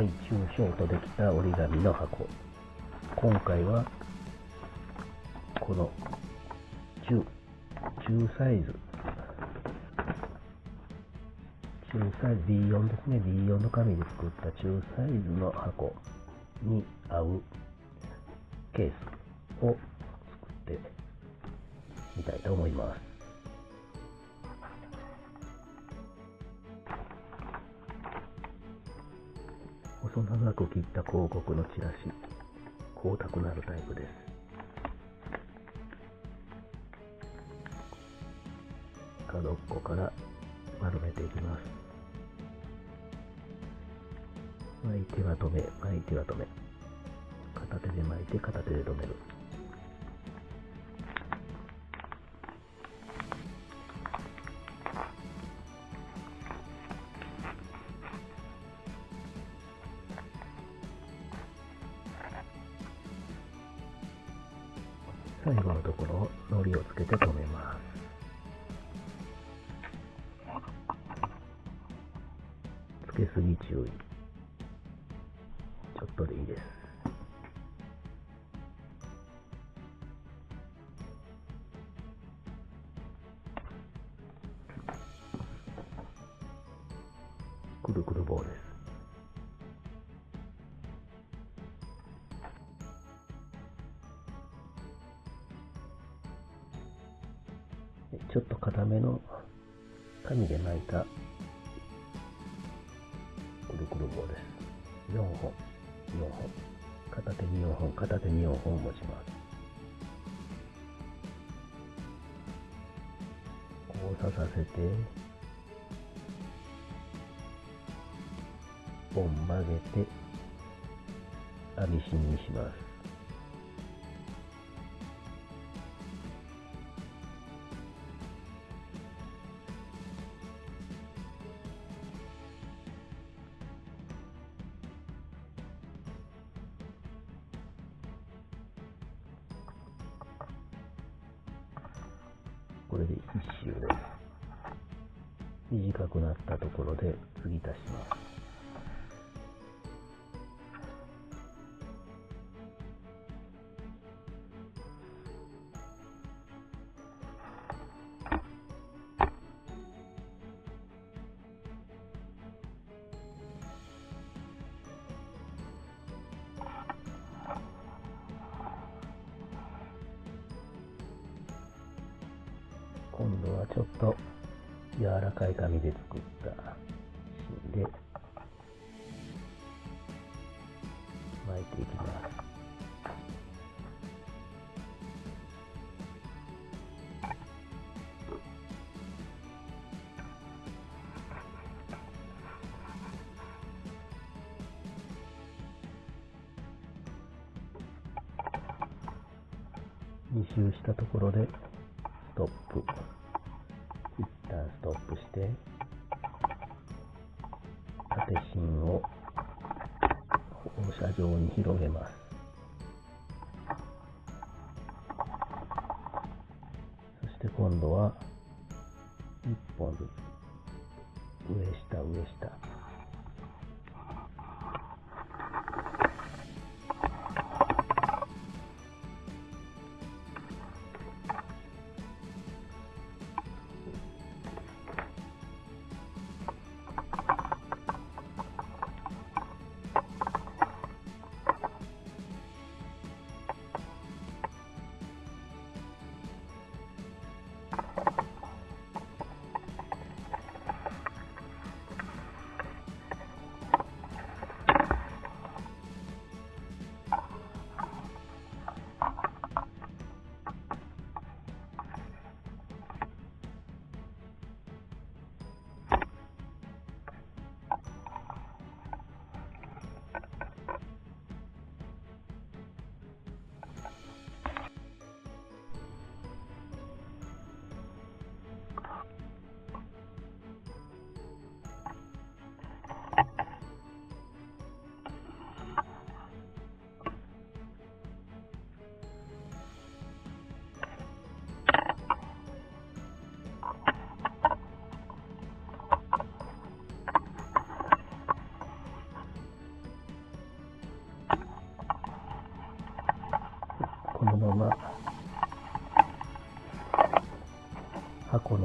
大中小とできた折り紙の箱。今回はこの中中サイズ。中サイズ B4 ですね。B4 の紙で作った中サイズの箱に合うケースを作ってみたいと思います。細長く切った広告のチラシ光沢のあるタイプです。角っこから丸めていきます。巻いては止め巻いては止め。片手で巻いて片手で止める。のところを糊をつけて留めます。つけすぎ注意。めの紙で巻いたくるくる棒です。4本、4本。片手に4本、片手に4本持ちます。交差させて、本曲げて、網芯にします。これで1周。で短くなったところで継ぎ足します。ちょっと柔らかい紙で作った芯で。巻いていきます。2周したところでストップ。ロップして縦芯を放射状に広げます。そして今度は1本ずつ上下上下。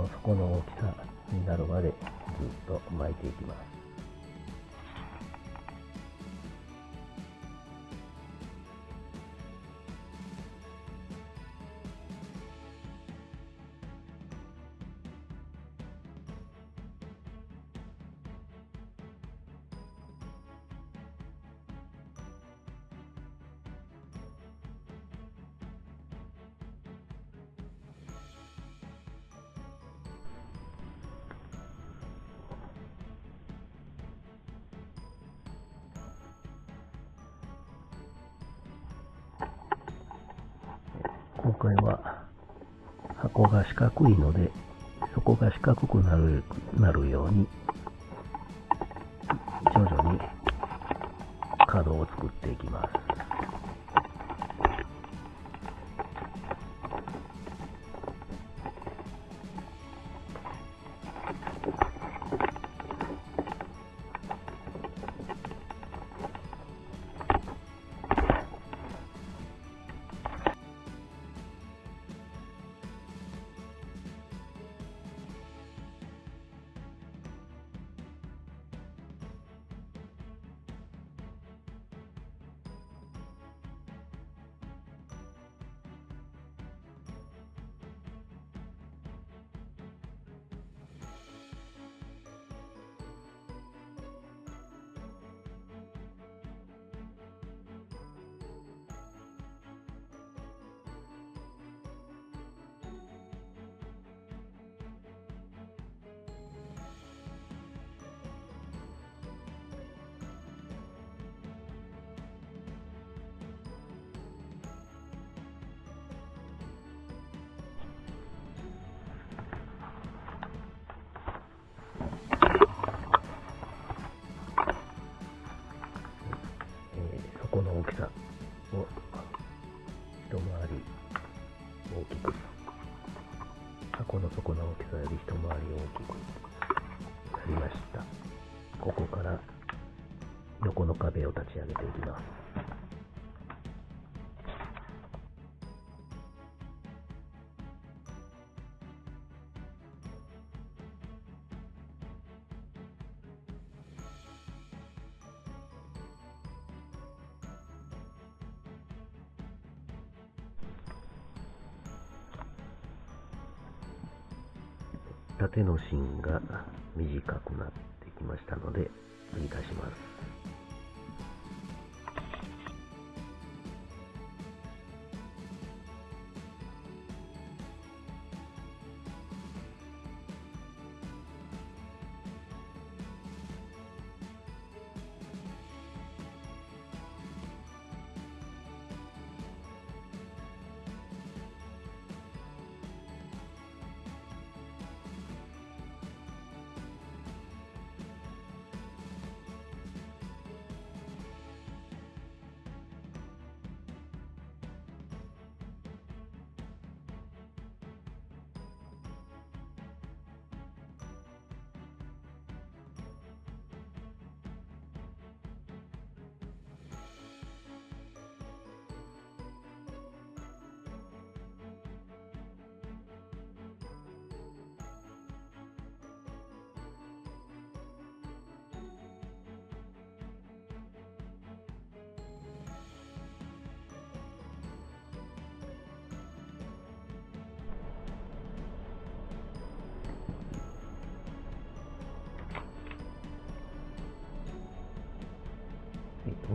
底の大きさになるまでずっと巻いていきます。回は箱が四角いのでそこが四角くなるなるように徐々に角を作っていきます。縦の芯が短くなってきましたので取り出します。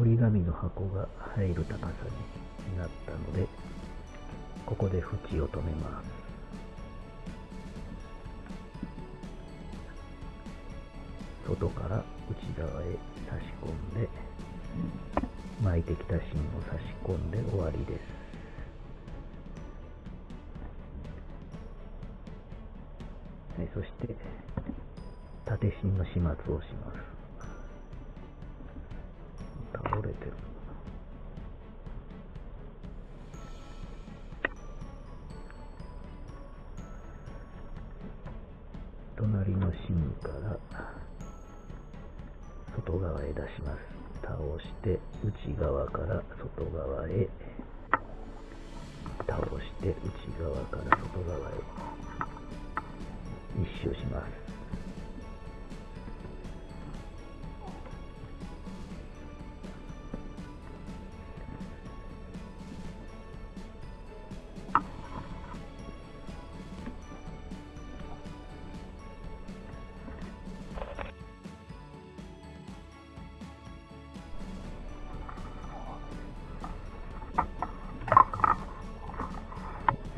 折り紙の箱が入る高さになったのでここで縁を止めます。外から内側へ差し込んで巻いてきた芯を差し込んで終わりです。はい、そして縦芯の始末をします。外側へ出します。倒して内側から外側へ。倒して内側から外側へ。一周します。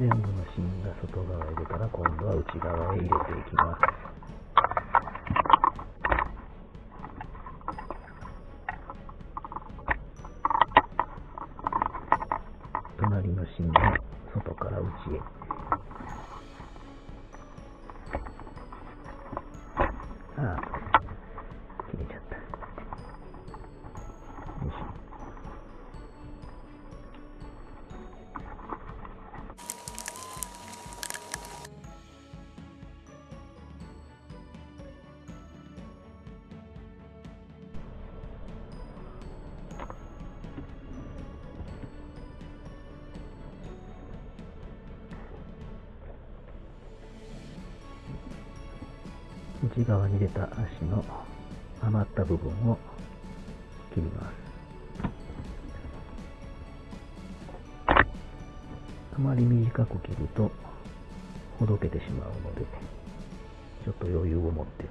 全部の芯が外側へ出たら今度は内側へ入れていきます。内側に出た足の余った部分を切ります。あまり短く切るとほどけてしまうのでちょっと余裕を持って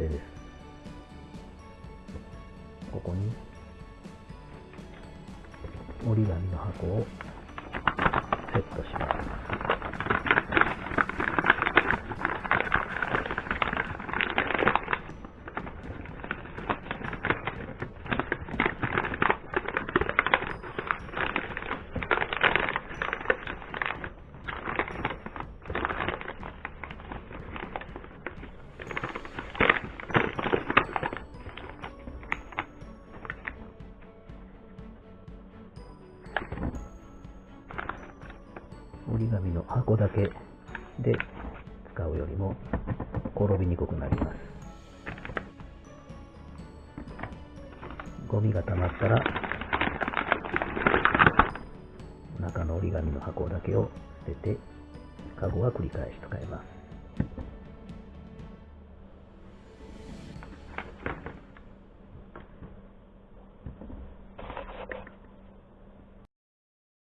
完成ですここに折り紙の箱を。こだけ。で使うよりも転びにくくなります。ゴミが溜まったら中の折り紙の箱だけを捨ててカゴは繰り返し使います。